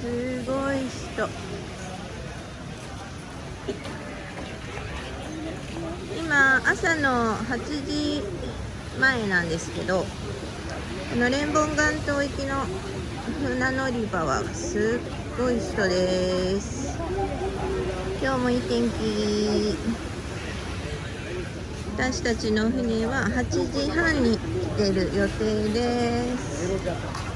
すごい人。今朝の8時前なんですけどこのレンボン岩島行きの船乗り場はすっごい人です。今日もいい天気。私たちの船は8時半に来てる予定です。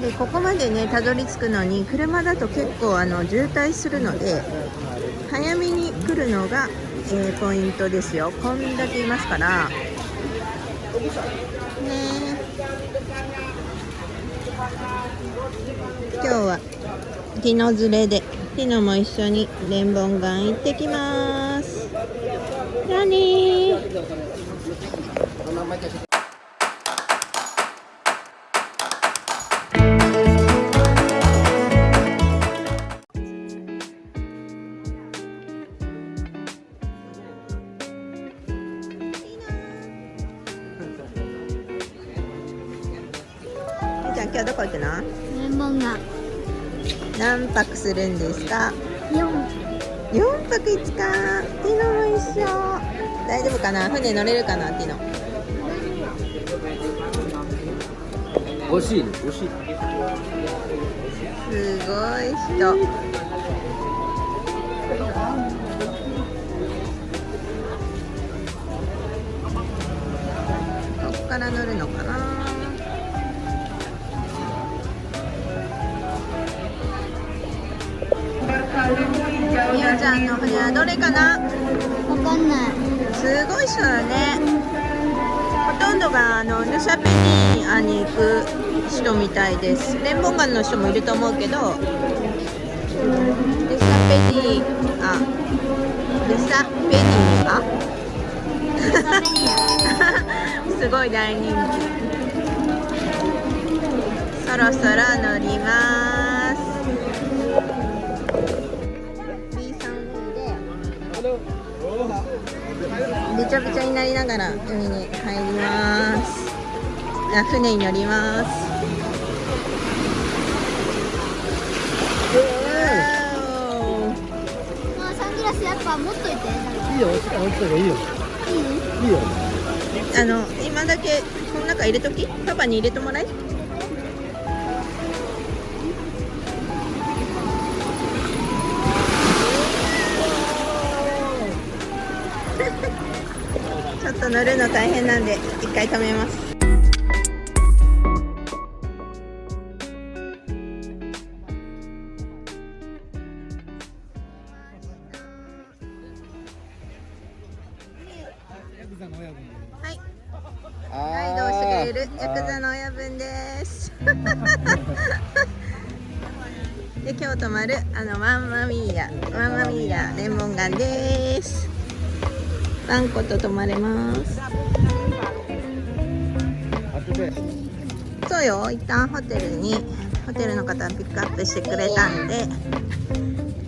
でここまでねたどり着くのに車だと結構あの渋滞するので早めに来るのが、えー、ポイントですよ。こんだけいますから。ね今日はティノ連れでティノも一緒にレンボン岩行ってきます。じゃあするんですか？四4泊5日。ティノも一緒。大丈夫かな？船乗れるかな？ティノ。惜しいね。惜しい。すごい人。ここから乗るのかな？みおちゃんの船はどれかな？わかんない。すごい人だね。ほとんどがあのヌシャペニアに行く人みたいです。レンボンガンの人もいると思うけど。ルサペニアルサペニアすごい大人気。そろそろ乗りますびちゃびちゃになりながら海に入りますあ船に乗りますわまあサングラスやっぱ持っといていいよ置いといた方がいいよいいいいよあの今だけこの中入れとき？パパに入れてもらい？乗るの大変なんで一回止めます。3個と泊まれますそうよ。一旦ホテルにホテルの方がピックアップしてくれたんで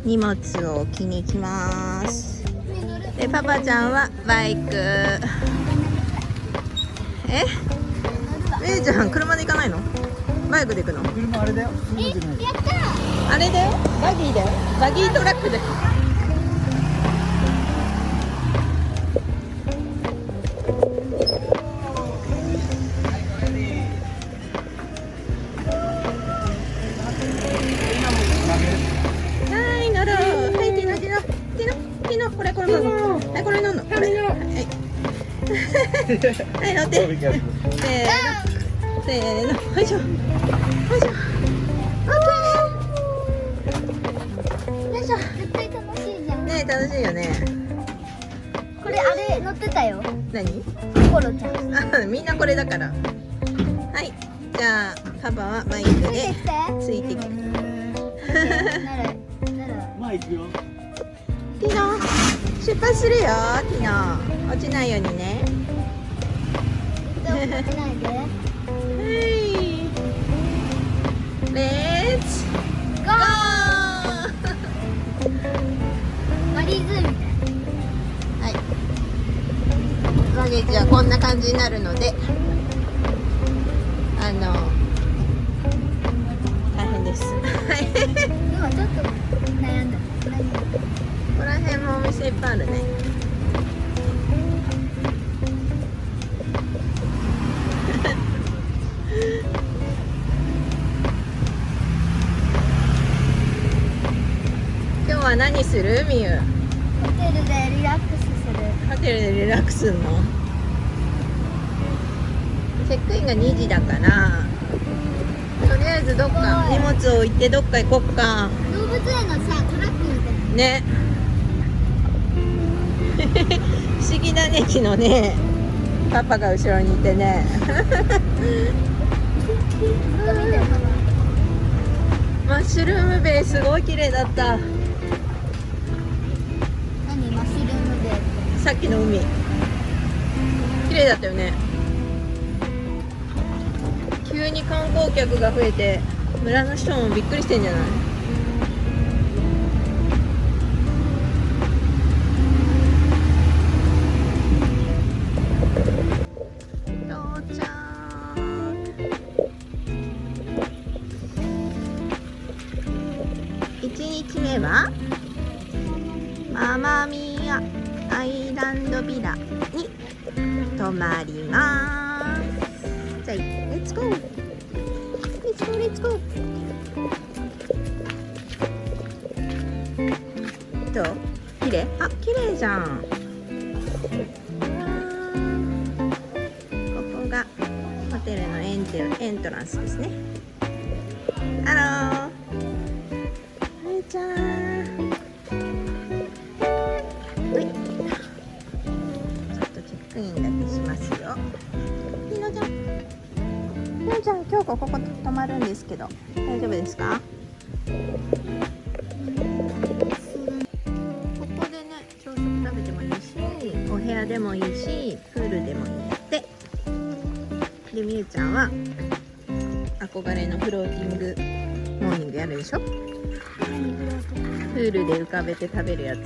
荷物を置きに行きます。でパパちゃんはバイク。え？っメイちゃん車で行かないの？バイクで行くの？車あれだよ。あれだよ。バギーだよ。バギートラックでせーの。せーの。よいしょ。よいしょ。絶対楽しいじゃん。ね楽しいよね。これあれ乗ってたよ。何？コロちゃん。あみんなこれだから。はい。じゃあパパはバイクでついてきて。よティノ出発するよティノ落ちないようにねでも落ちないではいレッツゴゴーーマリーズみたいはい。バゲージはこんな感じになるのであの大変です。はいはちょっと悩んだ。ここら辺もお店いっぱいあるね何する？みゆ。ホテルでリラックスする。ホテルでリラックスするの？チェックインが2時だから。とりあえずどっか荷物を置いてどっか行こっか。動物園のさトラックみたいな。ね。不思議だね昨日ねパパが後ろにいてね。マッシュルームベイすごい綺麗だったきの海。綺麗だったよね。急に観光客が増えて村の人もびっくりしてんじゃない？1日目は？ママミヤアイランドビラに泊まりますじゃあレッツゴーレッツゴーレッツゴーどう綺麗あ綺麗じゃんここがホテルのエンテエントランスですねハローひなちゃん、今日ここ泊まるんですけど、大丈夫ですか？ここでね、朝食食べてもいいし、お部屋でもいいし、プールでもいいって。で、みゆちゃんは憧れのフローティングモーニングやるでしょ？プールで浮かべて食べるやつ。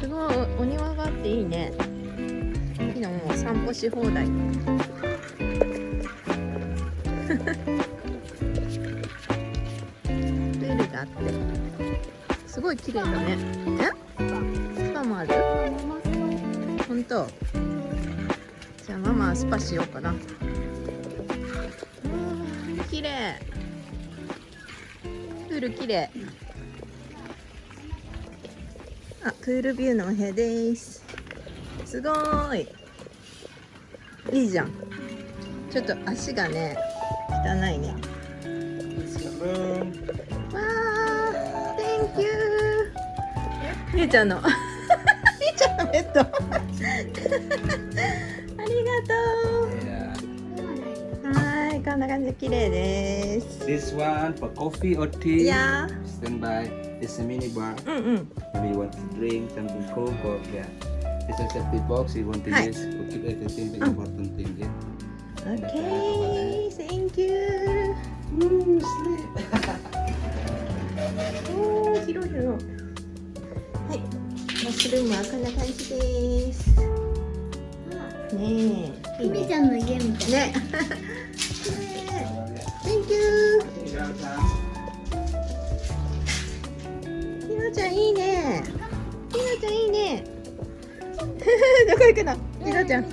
すごいお庭があっていいね散歩し放題。プールがあって。すごい綺麗だね。え？スパもある？本当？じゃあママはスパしようかな。うん綺麗。プール綺麗。あ、プールビューのお部屋です。すごーい。いいじゃん。ちょっと足がね、汚いね。わー、Thank you。みゆちゃんの。みゆちゃんのベッド。ありがとう。はーい、こんな感じで綺麗です。This one for coffee or tea. Yeah. Stand by. It's a mini bar. うんうん。Maybe you want to drink something cold or yeah. It's a safety box you want to Hi. use to keep everything the Mm. important thing. Yeah. Okay, thank you. Woo, sleep. おー、広い広い。はい、マッシュルームはこんな感じです。ねえ、いいね。ひみちゃんの家みたいね。Thank you。ひなちゃんいいね。ひなちゃんいいね。どこ行くの、リゾちゃん。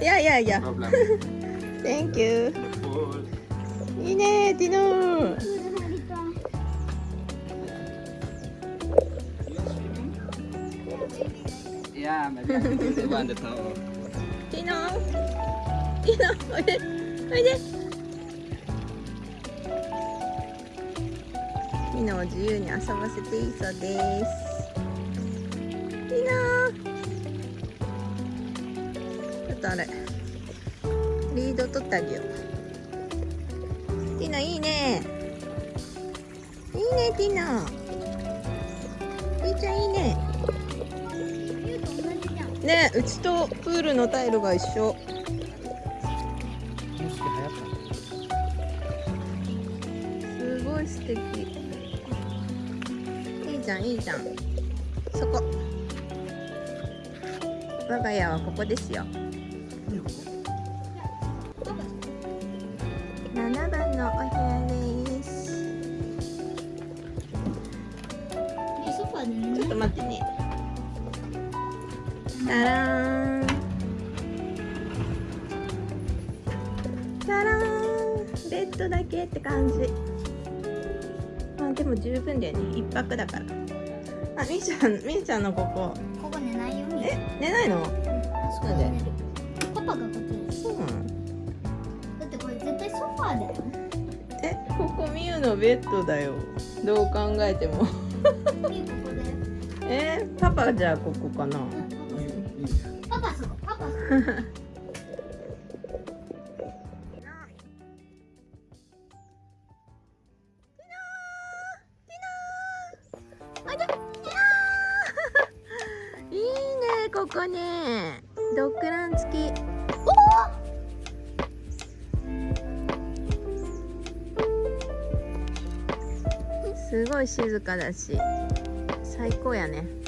いやいやいや。No、Thank you. いいね、ティノティやいやいやいやいやいやいやいやいやいやいいいやいやいやいやいとあれ。リード取ってあげよう。ティノいいね。いいねティノティちゃんいいね。ねうちとプールのタイルが一緒。すごい素敵。いいじゃんいいじゃん。そこ。我が家はここですよ。って感じ。まあでも十分だよね。一泊だから。あみーちゃんみーちゃんのここ。ここ寝ないよ。みえ？寝ないの？そこで寝るパパがこっちそうなの？だってこれ絶対ソファーだよえ？ここみゆのベッドだよ。どう考えても。ここでえ？パパじゃあここかな？パパそこ。パパそこ 静かだし最高やね。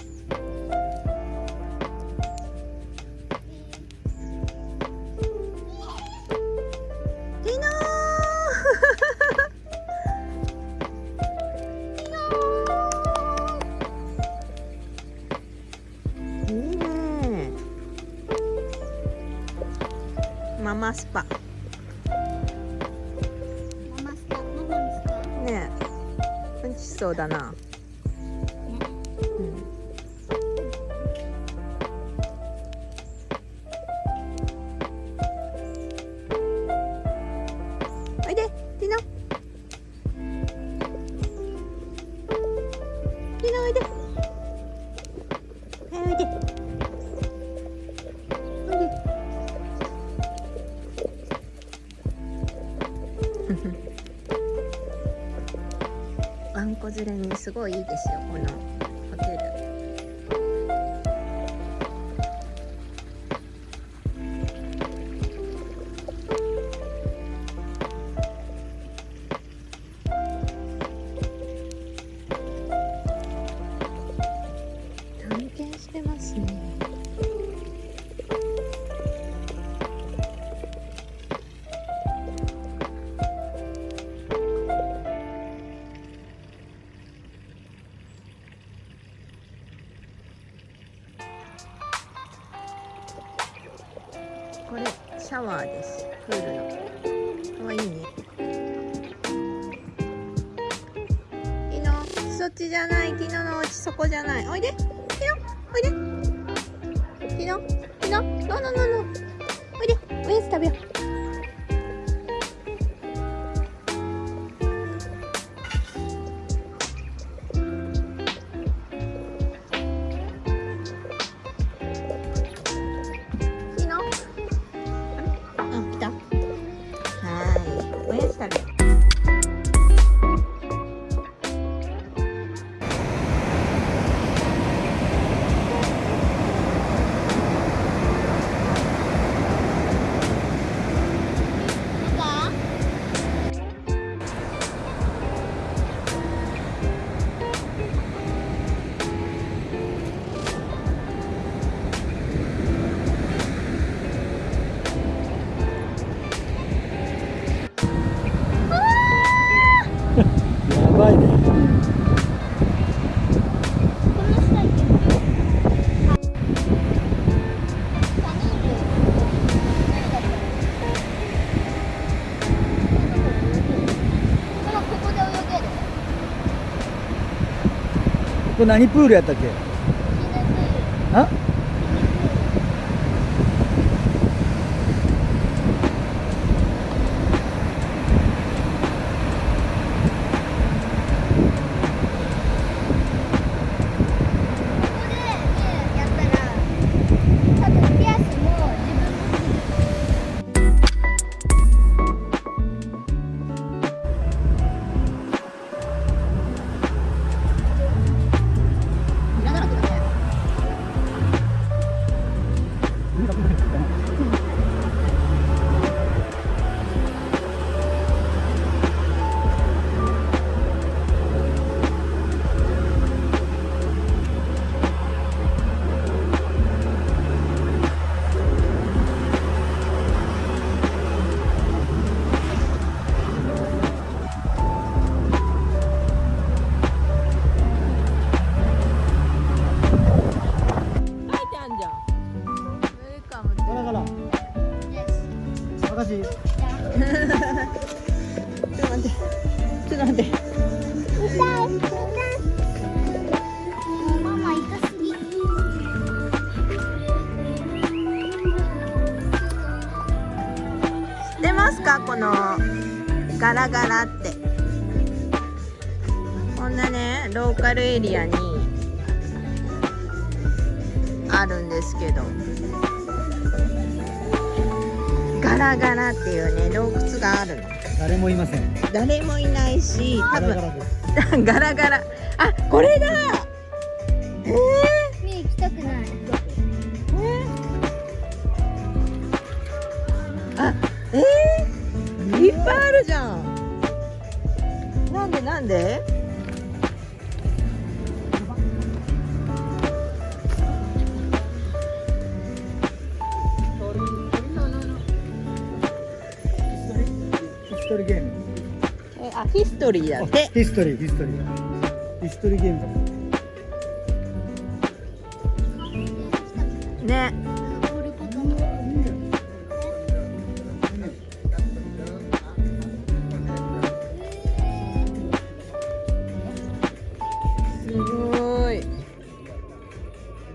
タワーです。プールの。かわいいね。ティノそっちじゃない。ティノのお家そこじゃない。おいで。ティノおいで。ティノティノノノノノおいで。おやつ食べよう。何プールやったっけ？カルエリアにあるんですけどガラガラっていうね洞窟があるの。誰もいません。誰もいないし多分ガラガラ トリーヒストリーヒストリーゲームだね。すごい。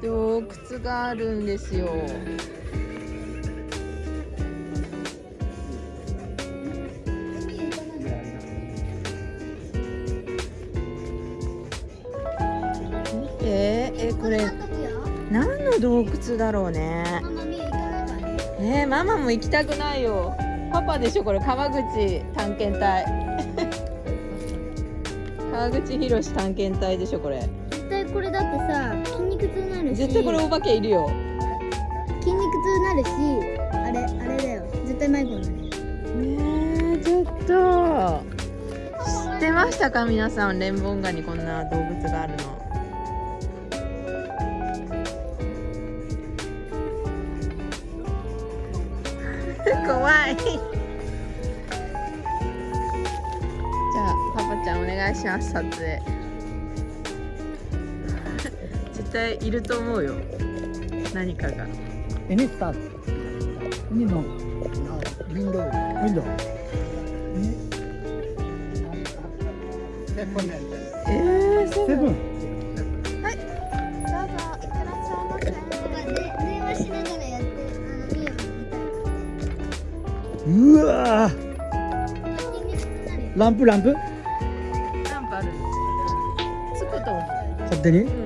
洞窟があるんですよ。れ。何の洞窟だろうね。ね。えー、ママも行きたくないよ。パパでしょこれ。川口探検隊。川口博探検隊でしょこれ。絶対これだってさ筋肉痛になるし。絶対これお化けいるよ。筋肉痛になるしあれあれだよ。絶対迷子になるねえちょっと。知ってましたか皆さん。レンボンガにこんな動物があるのします撮影絶対いると思うよ。何かが。Any start Any no Window Window えー、セブンセブンはいどうぞいってらっしゃいませで電話しながらやってあの見よううわランプランプ？う勝手に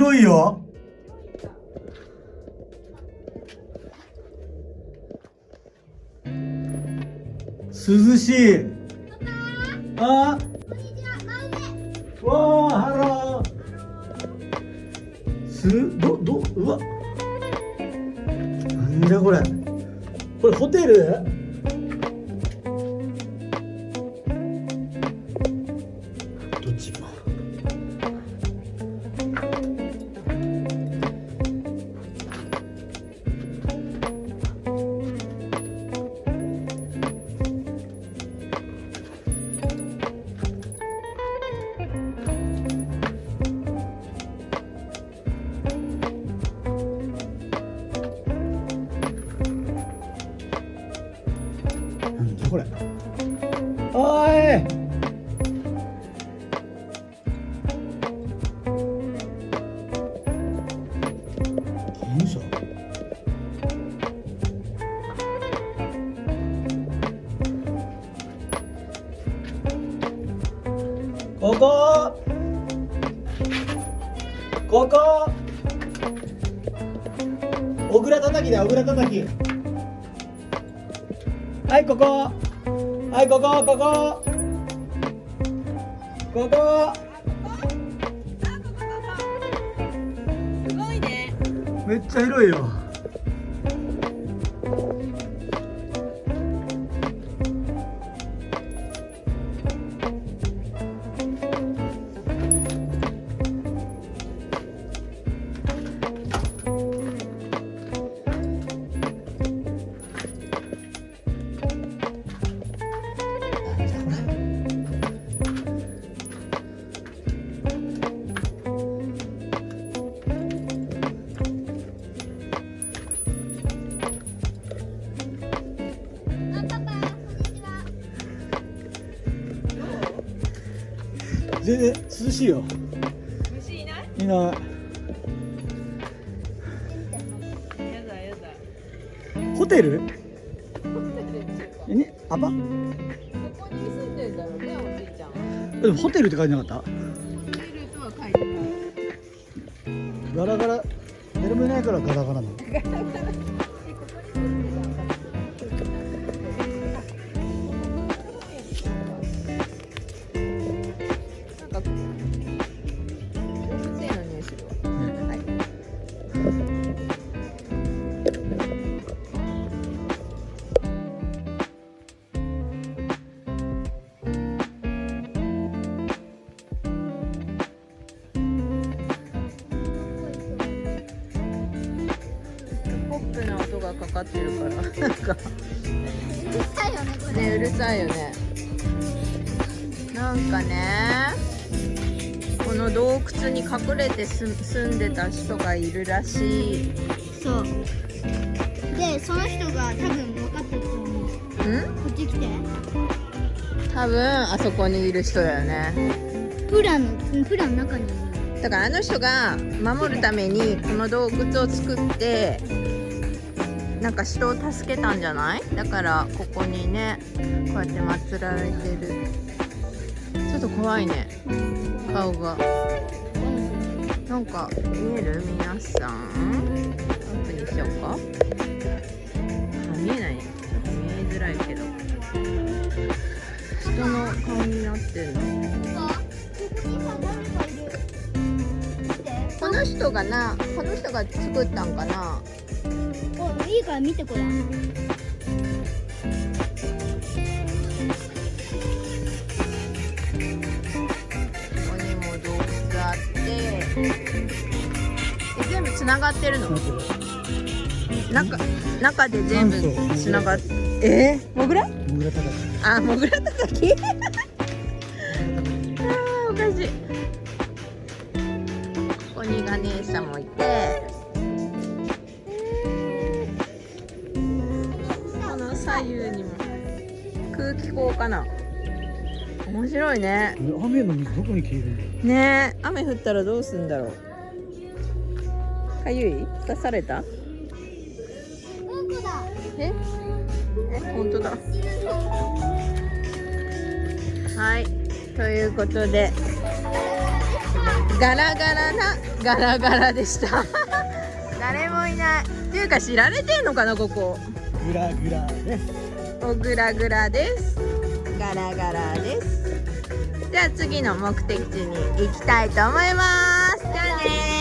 広いよ。涼しい。あ？わあハロー。すどどうわ。なんだこれ。これホテル？全然涼しいよ。虫いない？いない。やだやだ。ホテル？えねアパ？ここに住んでんだろうねおじいちゃんでもホテルって書いてなかった？いるとは書いてない。ガラガラ。誰もいないからガラガラなの 住んでた人がいるらしい。そう。でその人が多分分かったと思う。こん？っち来て。多分あそこにいる人だよね。プラのうんプラの中に。いるだからあの人が守るためにこの洞窟を作ってなんか人を助けたんじゃない？だからここにねこうやって祀られてる。ちょっと怖いね顔がなんか見える皆さん？アップにしようか？あ見えない。ちょっと見えづらいけど。人の顔になってるここにさ誰かいる見てこの人がなこの人が作ったんかな？おいいから見てこれつながってる。の中中で全部つながってえ？ー、モグラ？モグラ高くあモグラたたきあーおかしい。ここにガネーシャもいて。この左右にも。空気口かな？面白いね。雨の水どこに消えるねえ雨降ったらどうすんだろうかゆい？刺された？え？え本当だ。はい。ということで。ガラガラなガラガラでした。誰もいない。っていうか知られてんのかなここ？グラグラです。おグラグラです。ガラガラです。じゃあ次の目的地に行きたいと思います。じゃあね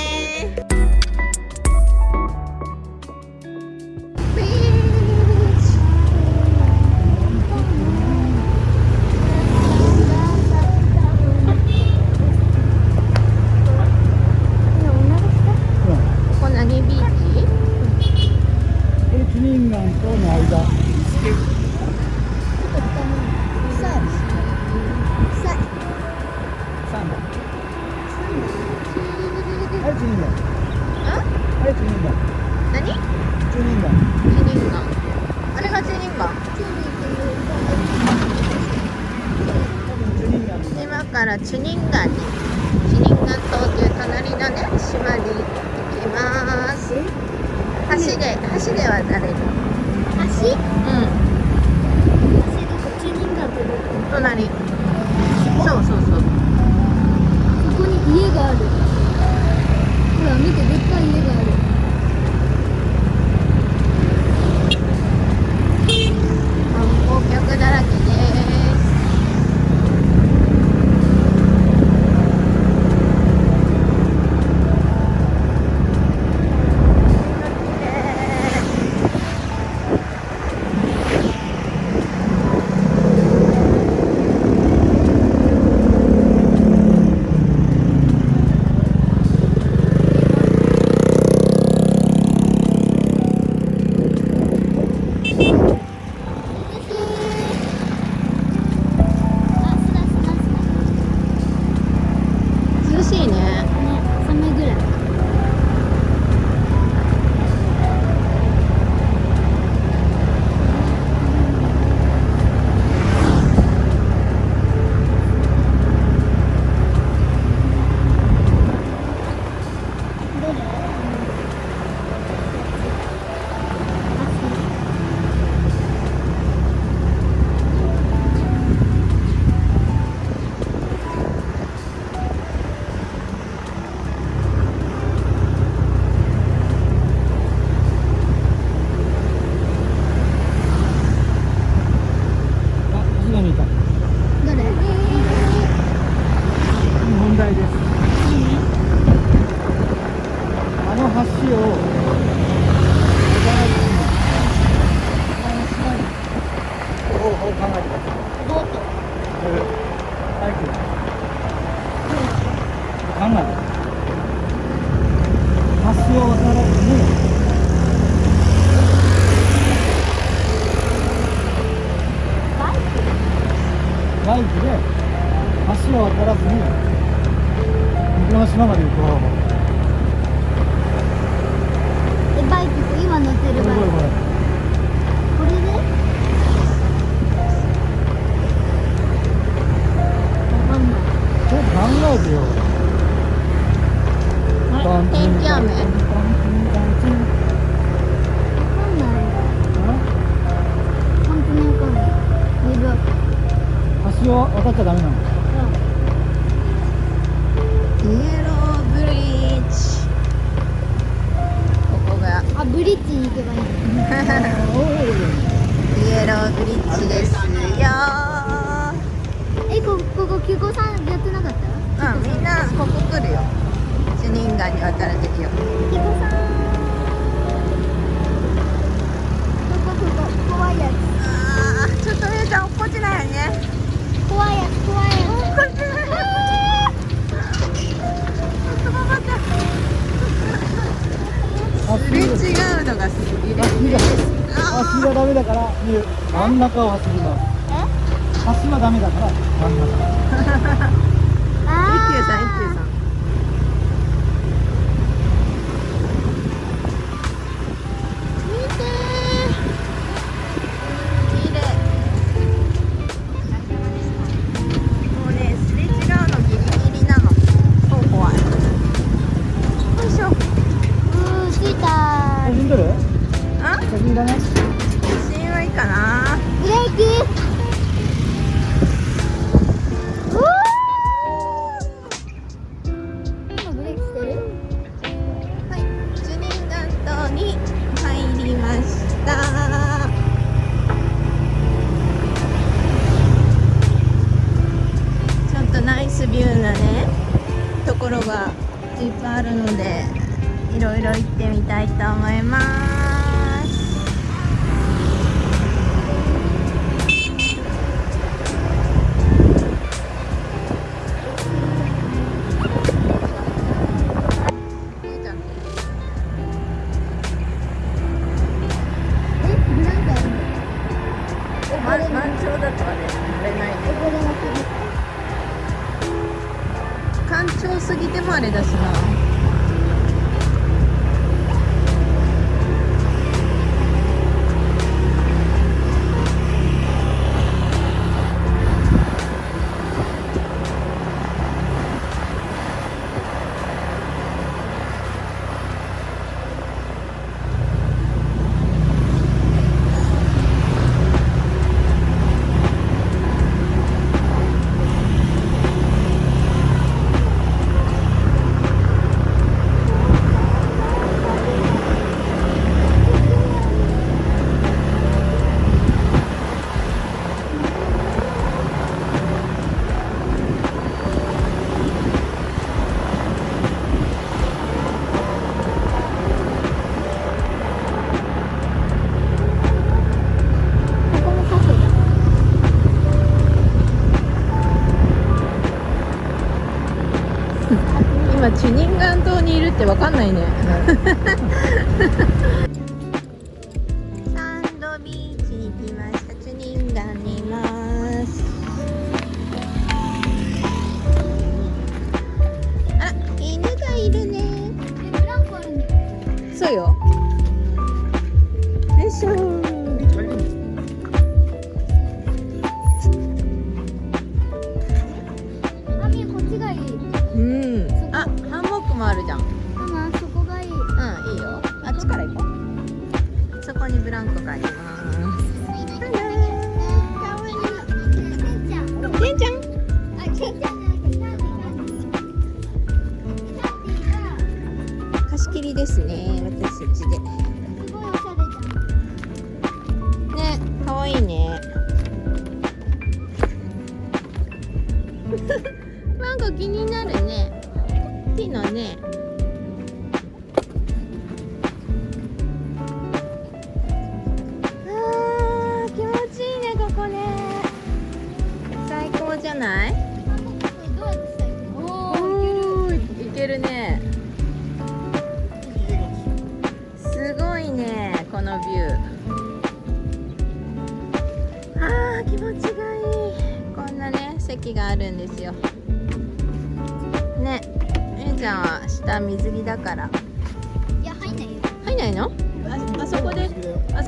にいるって分かんないね、貸し切りですね私たちで。すごいおしゃれじゃん。ね可愛いね。なんか気になるね。ピのね。ビューあー気持ちがいい。こんなね席があるんですよ。ねえいちゃんは下水着だから。いや入んないよ。入んないの？ああそこであ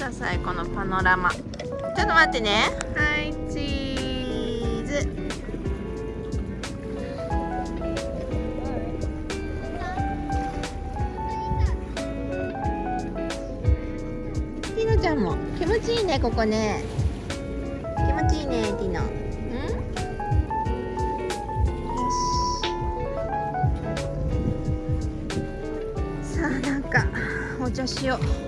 ださいこのパノラマ。ちょっと待ってね。はいチーズ。ティノちゃんも気持ちいいねここね。気持ちいいねティノ。うん？よし。さあなんかお茶しよう。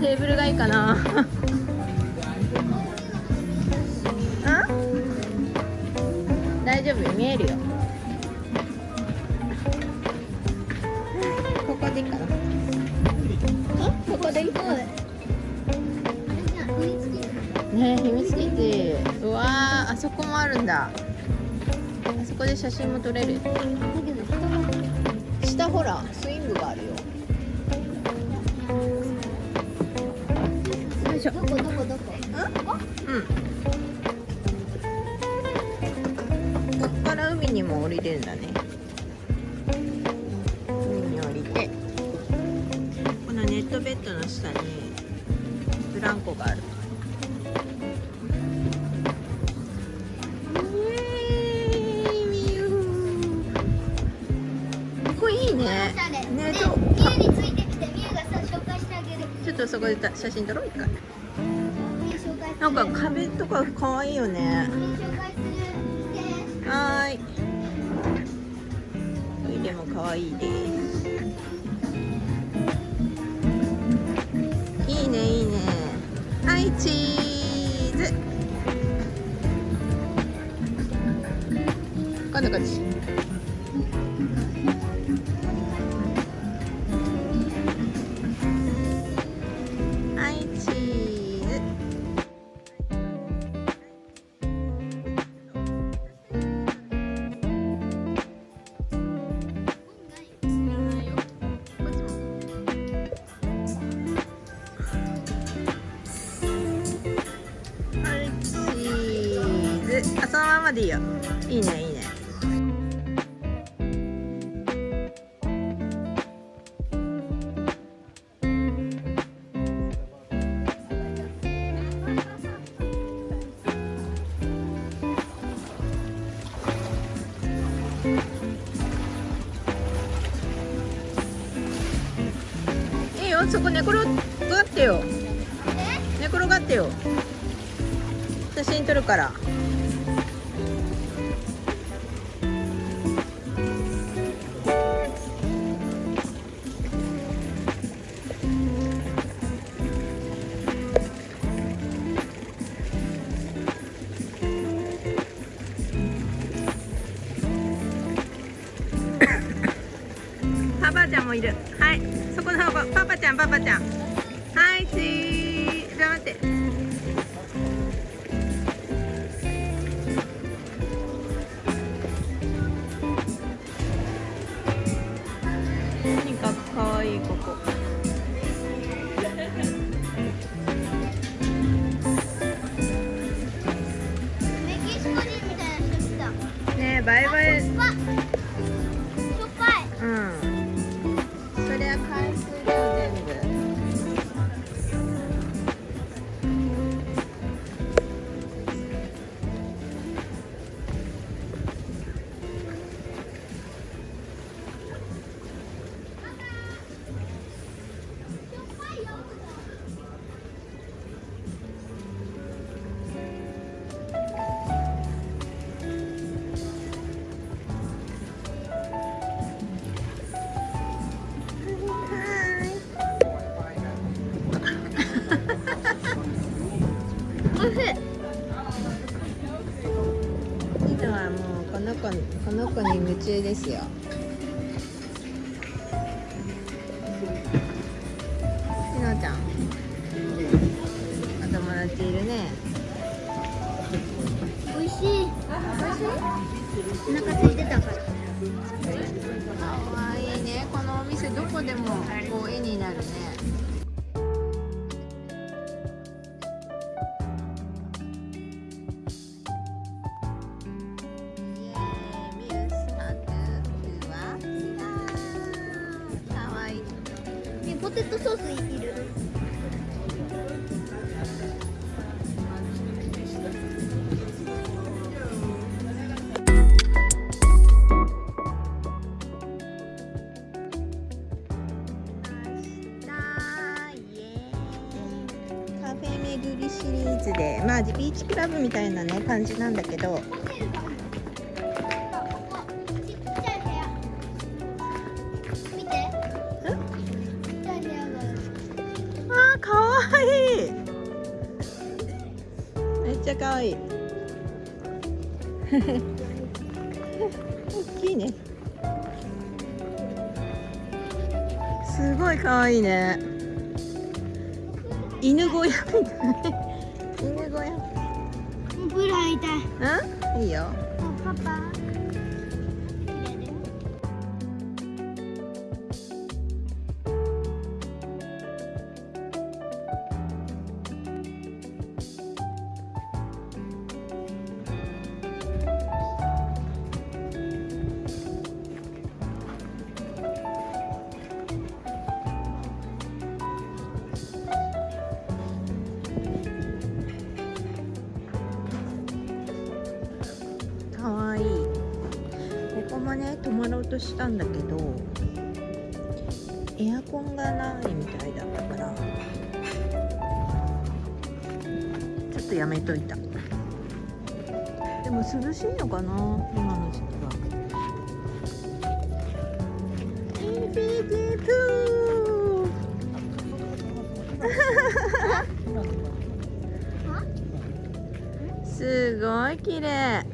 テーブルがいいかな。大丈夫？見えるよ。ここでいいかな。ここでいいかなね秘密基地。うわーあそこもあるんだ。あそこで写真も撮れる。下ほら。しょ。どこどこどこうん。こっから海にも降りれるんだね。海に降りて。このネットベッドの下にブランコがある。イエー。イミュウについてきてミュウがさ紹介してあげる。ちょっとそこでた写真撮ろうとか可愛いよね。あそのままでいいよ。いいねいいね。いいよそこ寝転がってよ。寝転がってよ。写真撮るから。中ですよ。リノちゃん。お友達いるね。おいしい。おいしい？お腹空いてたから。かわいいね。このお店どこでもこう絵になるねブみたいなね感じなんだけど。したんだけどエアコンがないみたいだったからちょっとやめといた。でも涼しいのかな今の時期は。インフィニティプー。すごい綺麗。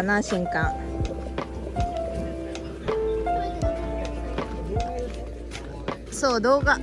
かな新刊。そう動画。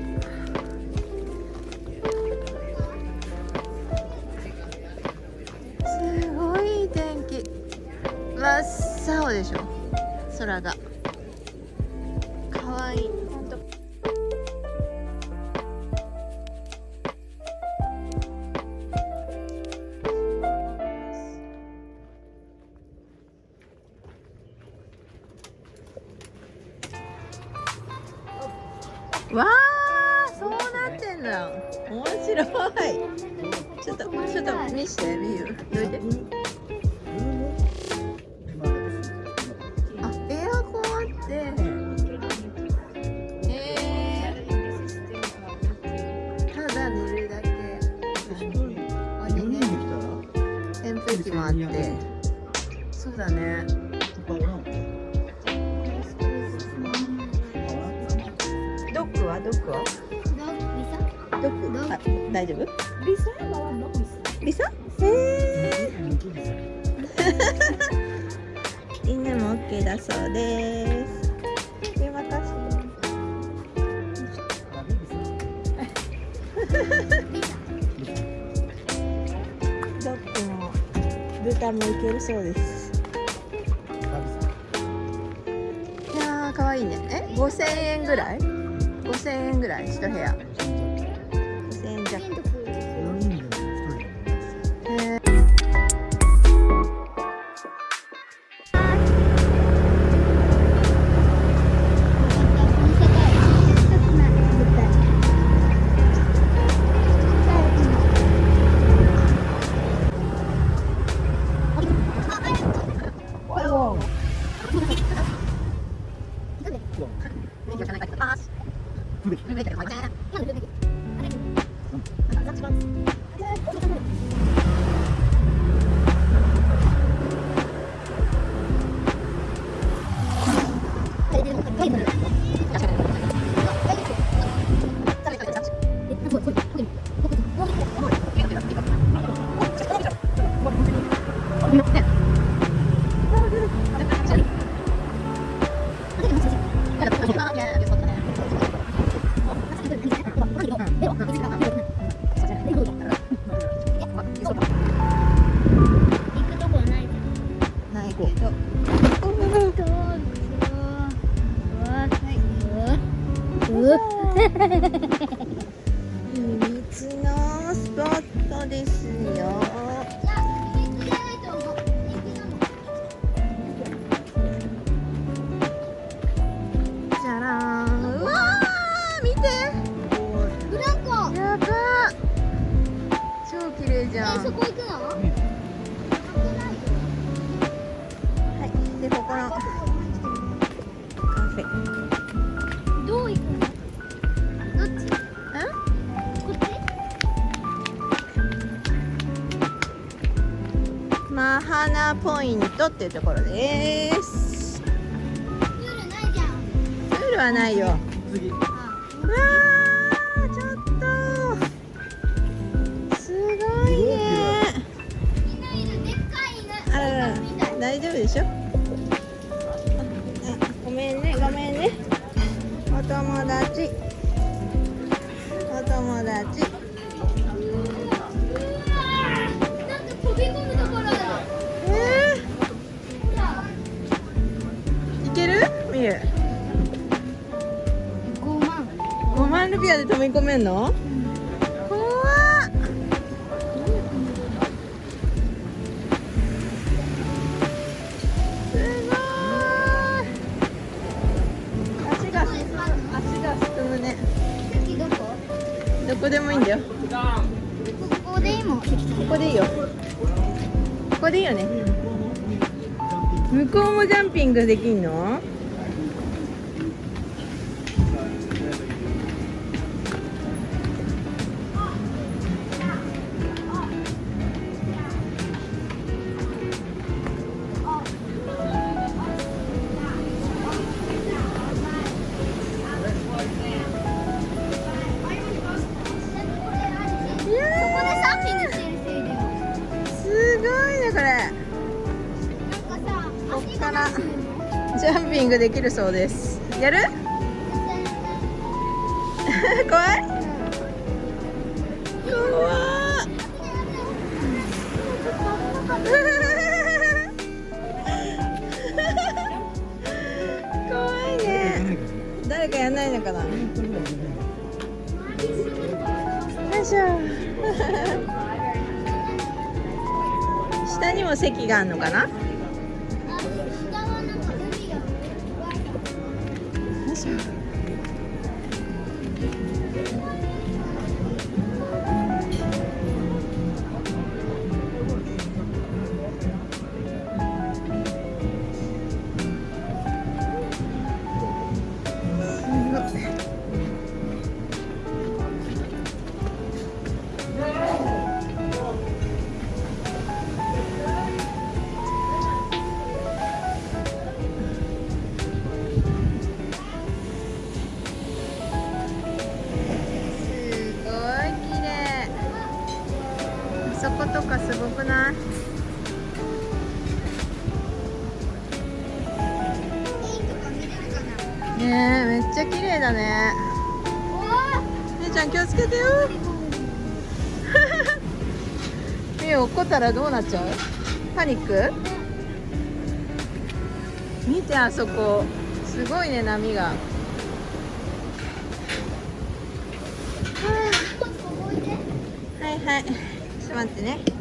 27しみです。すみよっていうところです。ルールはないよ。できんの？きるそうです。やる？たらどうなっちゃう？パニック？見てあそこ。すごいね波が。はいはい。ちょっと待ってね。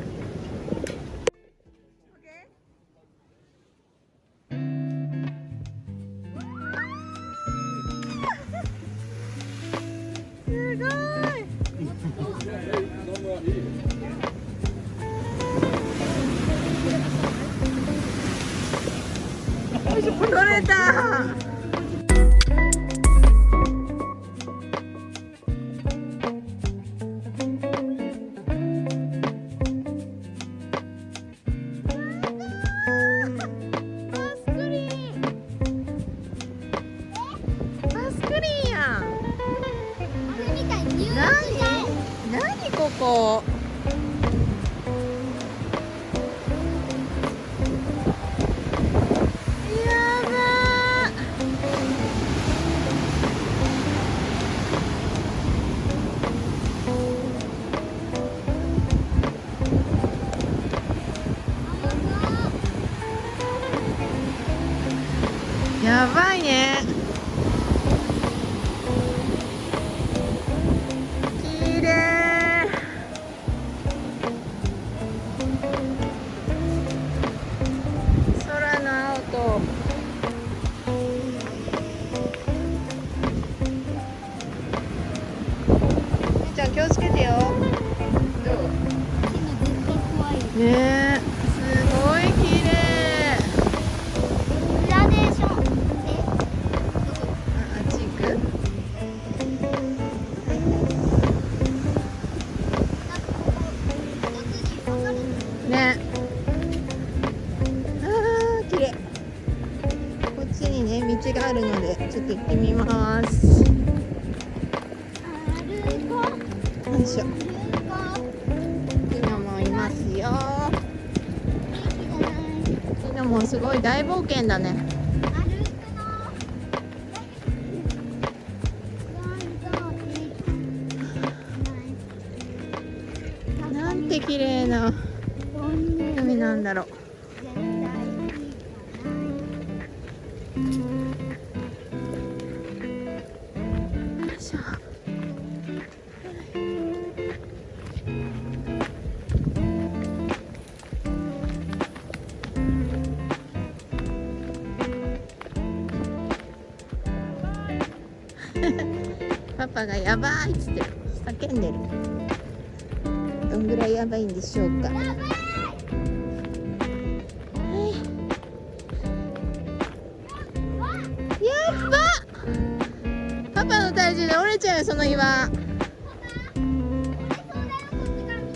っと行ってみます。よいしょ。ピノもいますよ。う元気じゃないピノもすごい大冒険だね。なんて綺麗な海なんだろう。やばいっつって叫んでる。どんぐらいやばいんでしょうか。やば。パパの体重で折れちゃうよその岩。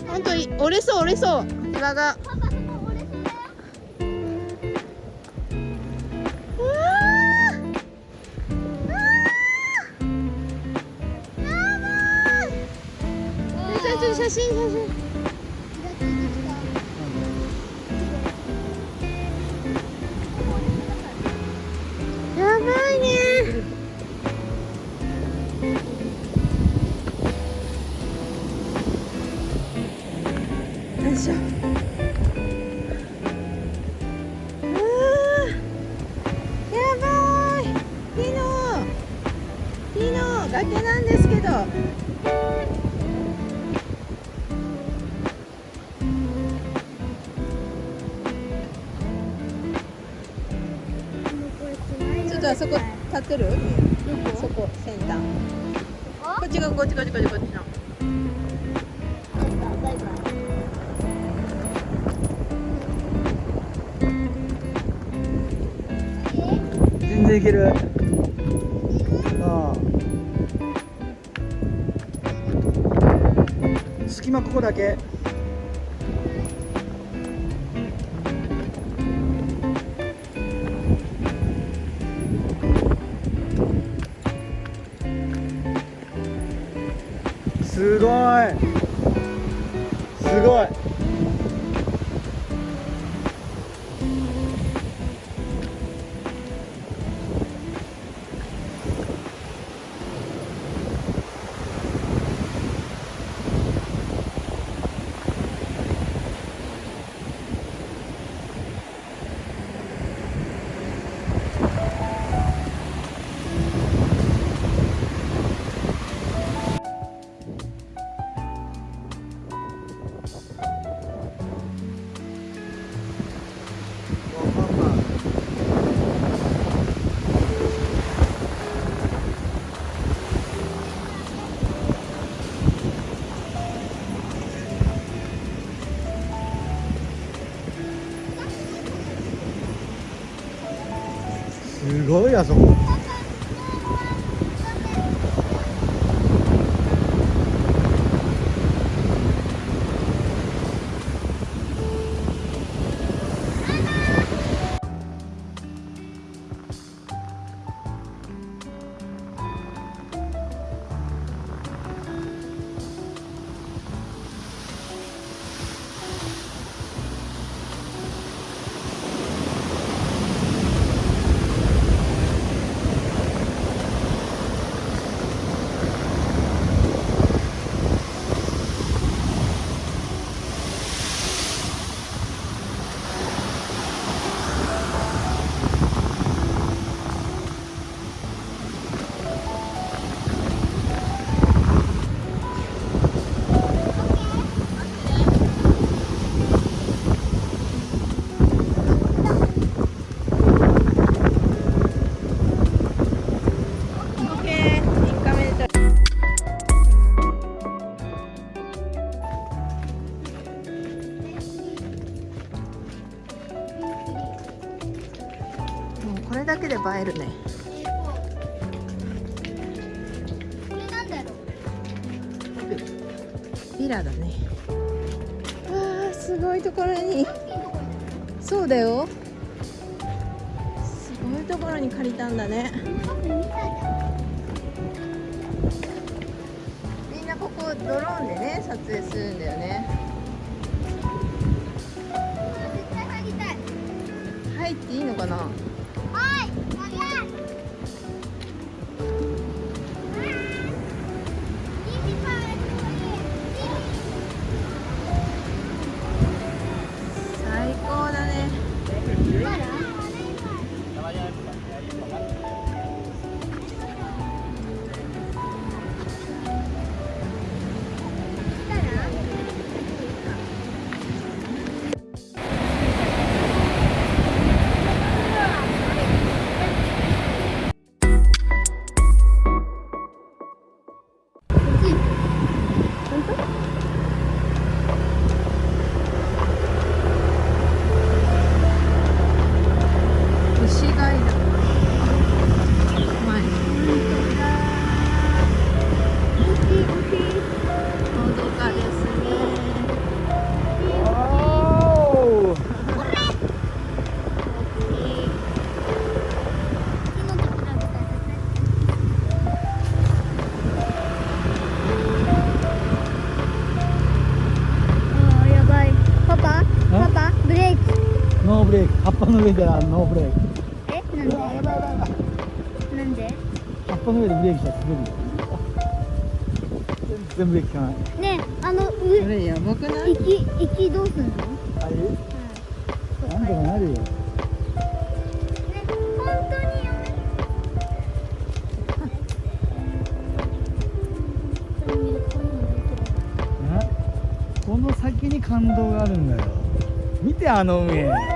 ほんとい折れそう折れそう岩が。隙間ここだけ。すブレー葉っぱの上ではノーブレーク。えなんで？やばいやばいやばいなんで？葉っぱの上でブレーキしたら滑るよ。全部ブかない。ねえあの上れやばくない？どうすんの？あれ、うん、なんとかなるよ。この先に感動があるんだよ。見てあの上。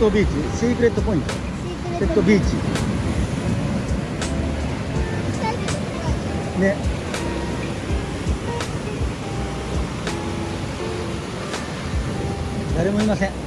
トビーチシークレットポイントセットビーチ。ね。誰もいません。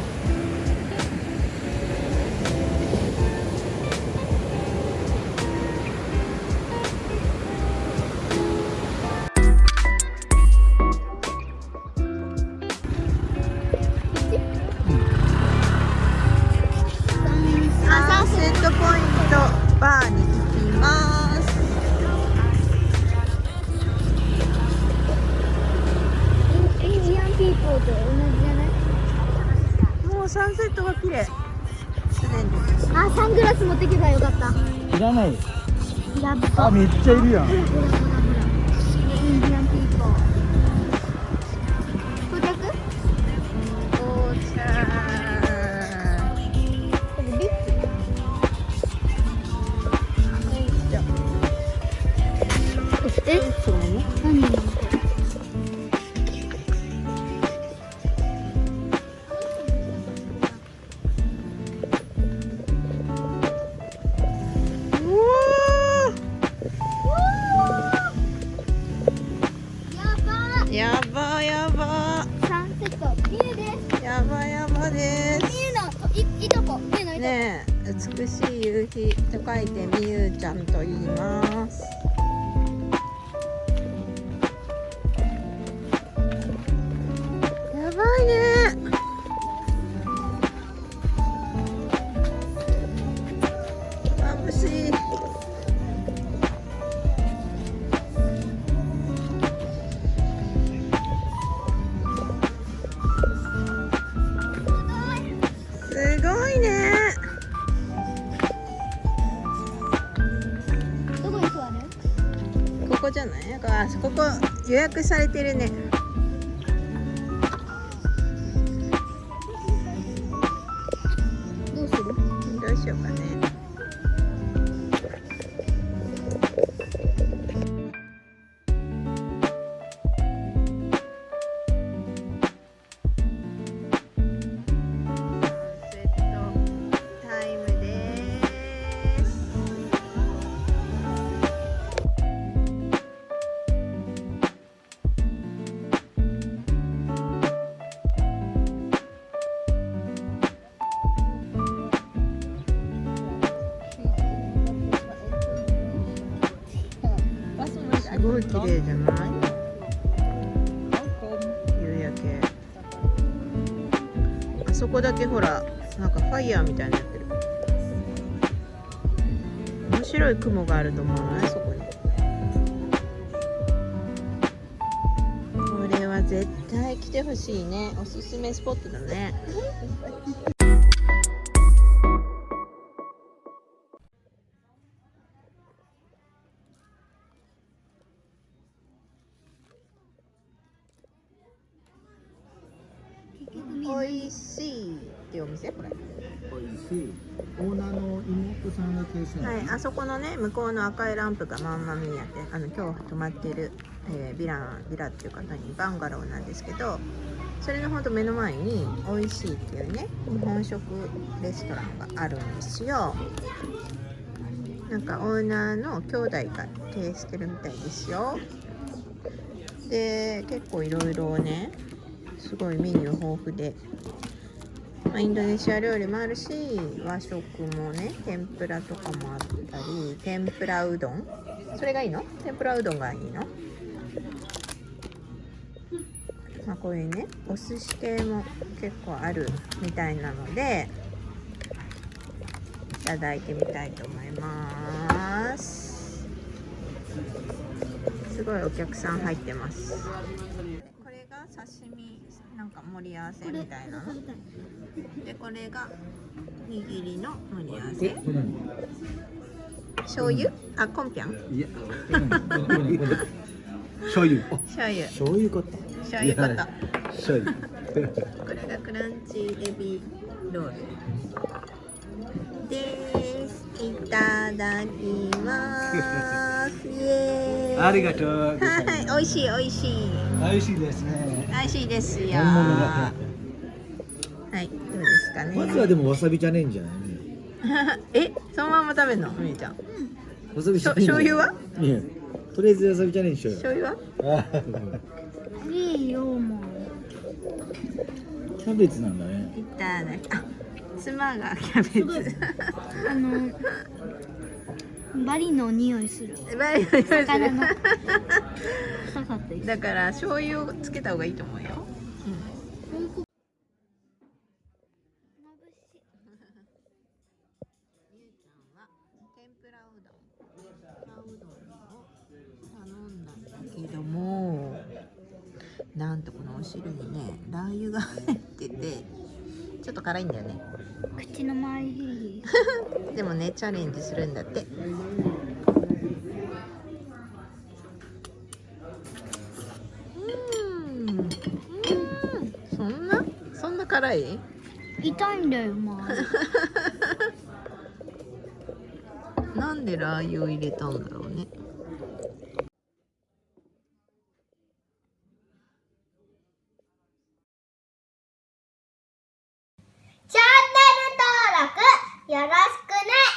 予約されてるね。どうする？どうしようかねい雲があると思わないそこに。これは絶対来てほしいね。おすすめスポットだね。はい、あそこのね向こうの赤いランプがマンマミーヤってあの今日泊まってる、えービランビラっていう方にバンガローなんですけどそれのほんと目の前に「おいしい」っていうね日本食レストランがあるんですよ。なんかオーナーの兄弟が経営してるみたいですよ。で結構いろいろねすごいメニュー豊富で。まあ、インドネシア料理もあるし和食もね天ぷらとかもあったり天ぷらうどん。それがいいの？天ぷらうどんがいいの？まあこういうねお寿司系も結構あるみたいなのでいただいてみたいと思います。すごいお客さん入ってます。刺身なんか盛り合わせみたいな。のでこれが握りの盛り合わせ。醤油？あコンピャン？いや、醤油。醤油。醤油かった醤油粉醤油。これがクランチエビロール。ですいただきます。イエーイ。ありがとう。はい美味しい美味しい。美味しいですね。美味しいですよ。はいどうですかね。まずはでもわさびじゃねえんじゃない えそのまま食べるのみーちゃん。わさびしょ醤油は？いやとりあえずわさびじゃねえんしょよ。醤油は？あいいよもう。キャベツなんだね。いただきあ妻がキャベツあのバリの匂いする。バリの臭かったですだから醤油をつけた方がいいと思うよ、ゆうちゃん。は天ぷらうどん。天ぷらうどん。を頼ん。だん。だけどもなん。とこのお汁にねラー油が入っててちょっと辛いんだよね。口の周りでもねチャレンジするんだって。うん。うん。そんな？そんな辛い？痛いんだよまあ なんでラー油を入れたんだろうねチャンネル登録よろしくね。